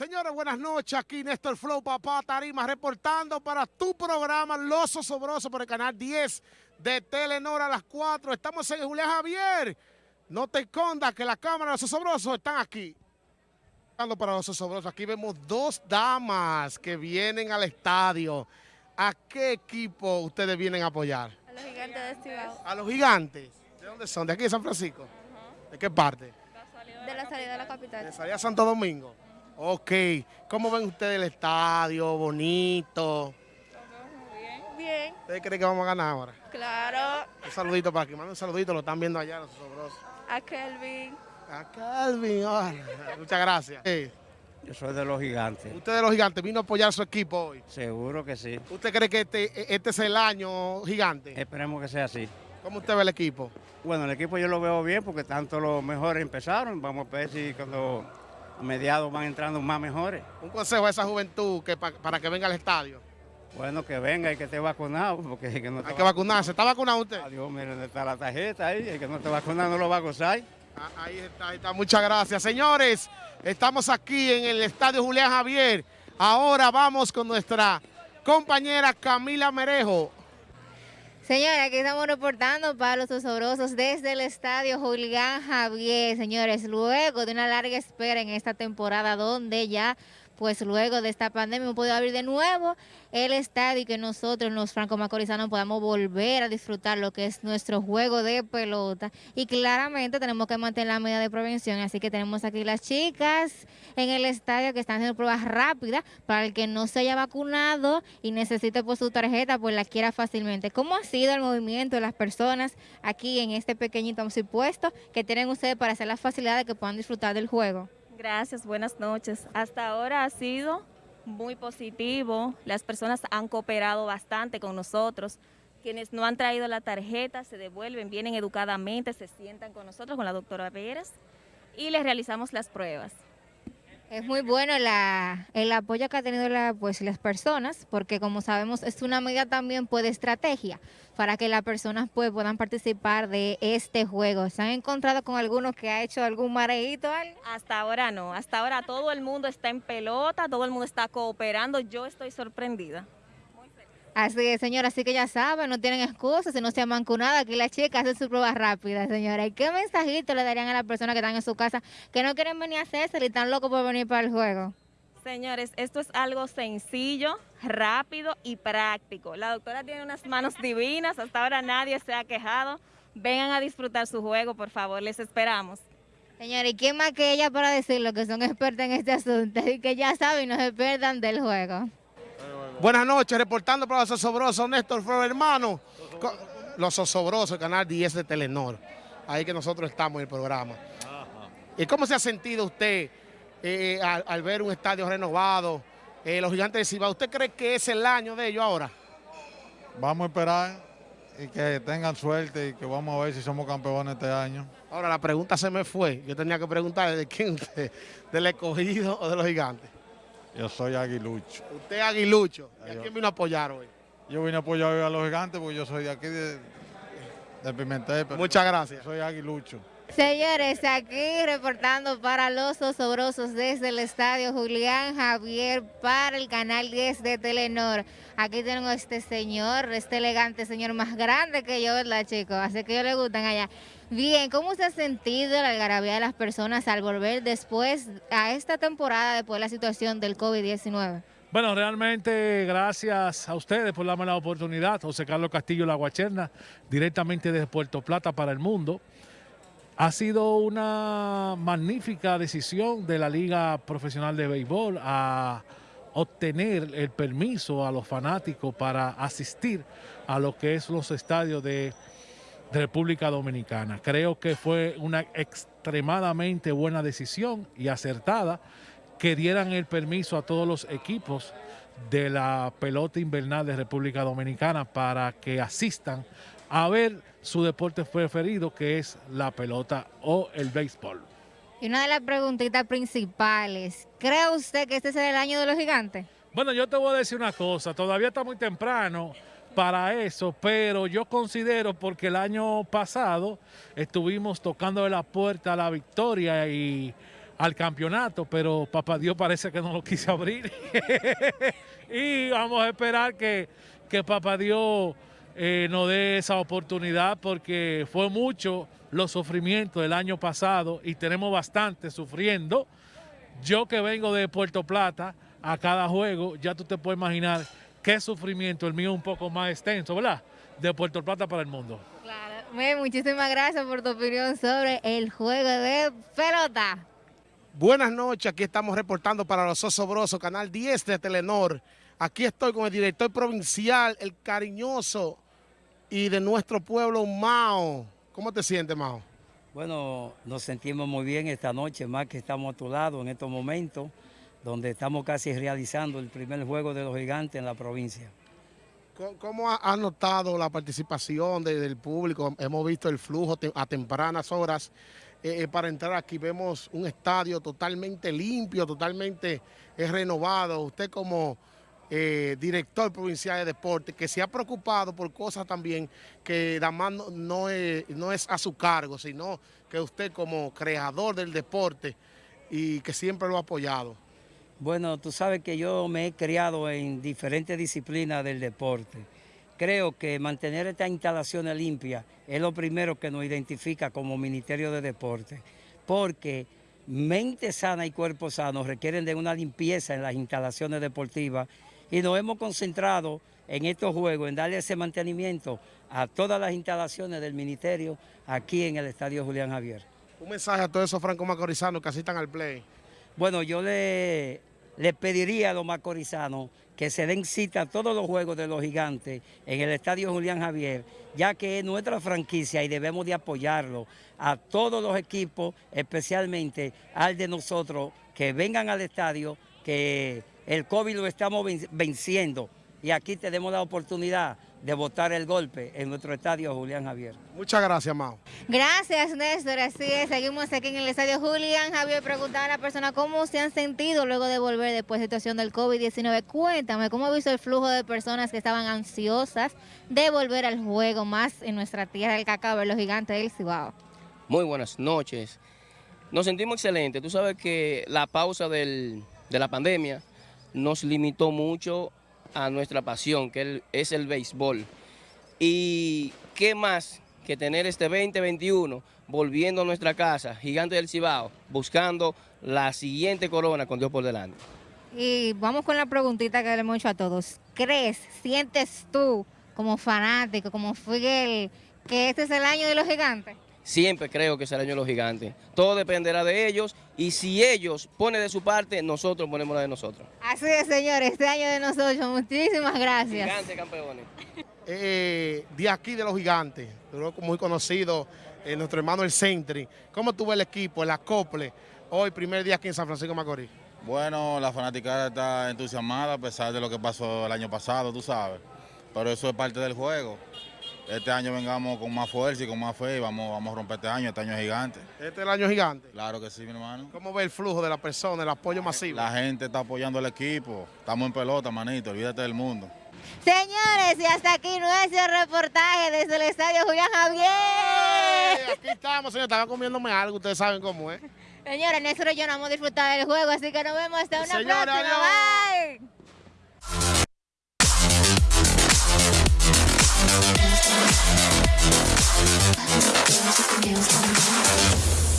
Señores, buenas noches. Aquí Néstor Flow, papá Tarima, reportando para tu programa Los Osobrosos por el canal 10 de Telenor a las 4. Estamos en Julián Javier. No te escondas que la cámara de los Osobrosos están aquí. Para los Osobrosos, aquí vemos dos damas que vienen al estadio. ¿A qué equipo ustedes vienen a apoyar? A los gigantes de Cibao. ¿A los gigantes? ¿De dónde son? ¿De aquí de San Francisco? ¿De qué parte? De la salida de la capital. ¿De salida Santo Domingo? Ok. ¿Cómo ven ustedes el estadio? Bonito. Bien. Bien. ¿Ustedes creen que vamos a ganar ahora? Claro. Un saludito para aquí. Manda un saludito, lo están viendo allá los sobrosos. A Kelvin. A Calvin. ah, Muchas gracias. Eh, Yo soy de los gigantes. Usted de los gigantes vino a apoyar a su equipo hoy. Seguro que sí. ¿Usted cree que este, este es el año gigante? Esperemos que sea así. ¿Cómo usted ve el equipo? Bueno, el equipo yo lo veo bien porque tanto los mejores empezaron. Vamos a ver si cuando a mediados van entrando más mejores. Un consejo a esa juventud que pa- para que venga al estadio. Bueno, que venga y que esté vacunado. Porque el que no Hay está que vacunarse. ¿Está vacunado usted? Adiós, miren, está la tarjeta ahí. El que no esté vacunado no lo va a gozar. Ah, Ahí está, ahí está. Muchas gracias. Señores, estamos aquí en el Estadio Julián Javier. Ahora vamos con nuestra compañera Camila Merejo. Señores, aquí estamos reportando para los osobrosos desde el estadio Julián Javier. Señores, luego de una larga espera en esta temporada donde ya, pues luego de esta pandemia hemos podido abrir de nuevo el estadio y que nosotros los franco-macorizanos podamos volver a disfrutar lo que es nuestro juego de pelota. Y claramente tenemos que mantener la medida de prevención, así que tenemos aquí las chicas en el estadio que están haciendo pruebas rápidas para el que no se haya vacunado y necesite pues su tarjeta, pues la quiera fácilmente. ¿Cómo ha sido el movimiento de las personas aquí en este pequeñito puesto que tienen ustedes para hacer la facilidad de que puedan disfrutar del juego? Gracias, buenas noches. Hasta ahora ha sido muy positivo. Las personas han cooperado bastante con nosotros. Quienes no han traído la tarjeta se devuelven, vienen educadamente, se sientan con nosotros, con la doctora Pérez, y les realizamos las pruebas. Es muy bueno la- el apoyo que ha tenido la- pues, las personas, porque como sabemos es una medida también pues, de estrategia para que las personas pues, puedan participar de este juego. ¿Se han encontrado con alguno que ha hecho algún mareíto? Hasta ahora no, hasta ahora todo el mundo está en pelota, todo el mundo está cooperando, yo estoy sorprendida. Así es, señora, así que ya saben, no tienen excusas, si no se vacunado, aquí las chicas hacen sus pruebas rápidas, señora. ¿Y qué mensajito le darían a las personas que están en su casa que no quieren venir a hacerse y están locos por venir para el juego? Señores, esto es algo sencillo, rápido y práctico. La doctora tiene unas manos divinas, hasta ahora nadie se ha quejado. Vengan a disfrutar su juego, por favor, les esperamos. Señora, ¿y quién más que ella para decirlo que son expertas en este asunto y que ya saben y no se pierdan del juego? Buenas noches, reportando para los osobrosos, Néstor Flor, hermano. Los osobrosos, canal 10 de Telenor. Ahí que nosotros estamos en el programa. ¿Y cómo se ha sentido usted eh, al, al ver un estadio renovado? eh, los gigantes de Cibao, ¿usted cree que es el año de ellos ahora? Vamos a esperar y que tengan suerte y que vamos a ver si somos campeones este año. Ahora la pregunta se me fue. Yo tenía que preguntar de quién usted, del escogido o de los gigantes. Yo soy aguilucho. Usted es aguilucho. ¿Y a Yo. quién vino a apoyar hoy? Yo vine a apoyar hoy a los gigantes porque yo soy de aquí de, de Pimentel. pero Muchas gracias. Soy aguilucho. Señores, aquí reportando para los osobrosos desde el estadio Julián Javier para el canal 10 de Telenor. Aquí tengo a este señor, este elegante señor más grande que yo, ¿verdad, chicos? Así que ellos le gustan allá. Bien, ¿cómo se ha sentido la algarabía de las personas al volver después a esta temporada después de la situación del COVID-19? Bueno, realmente gracias a ustedes por darme la oportunidad. José Carlos Castillo La Guacherna, directamente desde Puerto Plata para el mundo. Ha sido una magnífica decisión de la Liga Profesional de Béisbol a obtener el permiso a los fanáticos para asistir a lo que es los estadios de República Dominicana. Creo que fue una extremadamente buena decisión y acertada que dieran el permiso a todos los equipos de la pelota invernal de República Dominicana para que asistan a ver su deporte preferido que es la pelota o el béisbol. Y una de las preguntitas principales, ¿cree usted que este será el año de los gigantes? Bueno, yo te voy a decir una cosa, todavía está muy temprano para eso, pero yo considero porque el año pasado estuvimos tocando la puerta a la victoria y al campeonato, pero papá Dios parece que no lo quise abrir. y vamos a esperar que, que papá Dios eh, nos dé esa oportunidad porque fue mucho los sufrimientos del año pasado y tenemos bastante sufriendo. Yo que vengo de Puerto Plata a cada juego, ya tú te puedes imaginar qué sufrimiento, el mío un poco más extenso, ¿verdad? De Puerto Plata para el mundo. Claro. Muchísimas gracias por tu opinión sobre el juego de pelota. Buenas noches, aquí estamos reportando para los Osobrosos, Canal 10 de Telenor. Aquí estoy con el director provincial, el cariñoso y de nuestro pueblo, Mao. ¿Cómo te sientes, Mao? Bueno, nos sentimos muy bien esta noche, más que estamos a tu lado en estos momentos, donde estamos casi realizando el primer juego de los gigantes en la provincia. ¿Cómo has notado la participación del público? Hemos visto el flujo a tempranas horas eh, eh, para entrar aquí. Vemos un estadio totalmente limpio, totalmente eh, renovado. Usted como director provincial de deporte, que se ha preocupado por cosas también que además no, no es a su cargo, sino que usted como creador del deporte y que siempre lo ha apoyado. Bueno, tú sabes que yo me he criado en diferentes disciplinas del deporte. Creo que mantener estas instalaciones limpias es lo primero que nos identifica como Ministerio de Deporte, porque mente sana y cuerpo sano requieren de una limpieza en las instalaciones deportivas y nos hemos concentrado en estos juegos, en darle ese mantenimiento a todas las instalaciones del Ministerio aquí en el Estadio Julián Javier. Un mensaje a todos esos franco macorizanos que asistan al play. Bueno, yo le le pediría a los macorizanos que se den cita a todos los juegos de los gigantes en el Estadio Julián Javier, ya que es nuestra franquicia y debemos de apoyarlo a todos los equipos, especialmente al de nosotros, que vengan al estadio, que el COVID lo estamos venciendo. Y aquí tenemos la oportunidad de votar el golpe en nuestro estadio Julián Javier. Muchas gracias, Mao. Gracias, Néstor. Así es, seguimos aquí en el estadio Julián Javier. Preguntar a la persona cómo se han sentido luego de volver después de la situación del COVID-19. Cuéntame, ¿cómo ha visto el flujo de personas que estaban ansiosas de volver al juego más en nuestra tierra del cacao, los gigantes del Cibao? Muy buenas noches. Nos sentimos excelentes. Tú sabes que la pausa de la pandemia nos limitó mucho a nuestra pasión, que es el béisbol. Y qué más que tener este 2021 volviendo a nuestra casa, Gigante del Cibao, buscando la siguiente corona con Dios por delante. Y vamos con la preguntita que le hemos hecho a todos. ¿Crees, sientes tú como fanático, como Figuel, que este es el año de los gigantes? Siempre creo que será el año de los gigantes. Todo dependerá de ellos y si ellos ponen de su parte, nosotros ponemos la de nosotros. Así es, señores, este año de nosotros. Muchísimas gracias. Gigantes campeones. Eh, de aquí de los gigantes, muy conocido, eh, nuestro hermano el Centri. ¿Cómo tuvo el equipo, el acople, hoy primer día aquí en San Francisco de Macorís? Bueno, la fanaticada está entusiasmada a pesar de lo que pasó el año pasado, tú sabes. Pero eso es parte del juego este año vengamos con más fuerza y con más fe y vamos, vamos a romper este año, este año es gigante. ¿Este es el año gigante? Claro que sí, mi hermano. ¿Cómo ve el flujo de la persona, el apoyo masivo? La gente está apoyando al equipo, estamos en pelota, manito, olvídate del mundo. Señores, y hasta aquí nuestro reportaje desde el Estadio Julián Javier. aquí estamos, señor, estaba comiéndome algo, ustedes saben cómo es. Señores, nosotros yo no hemos disfrutado del juego, así que nos vemos hasta una próxima. Bye. Feels like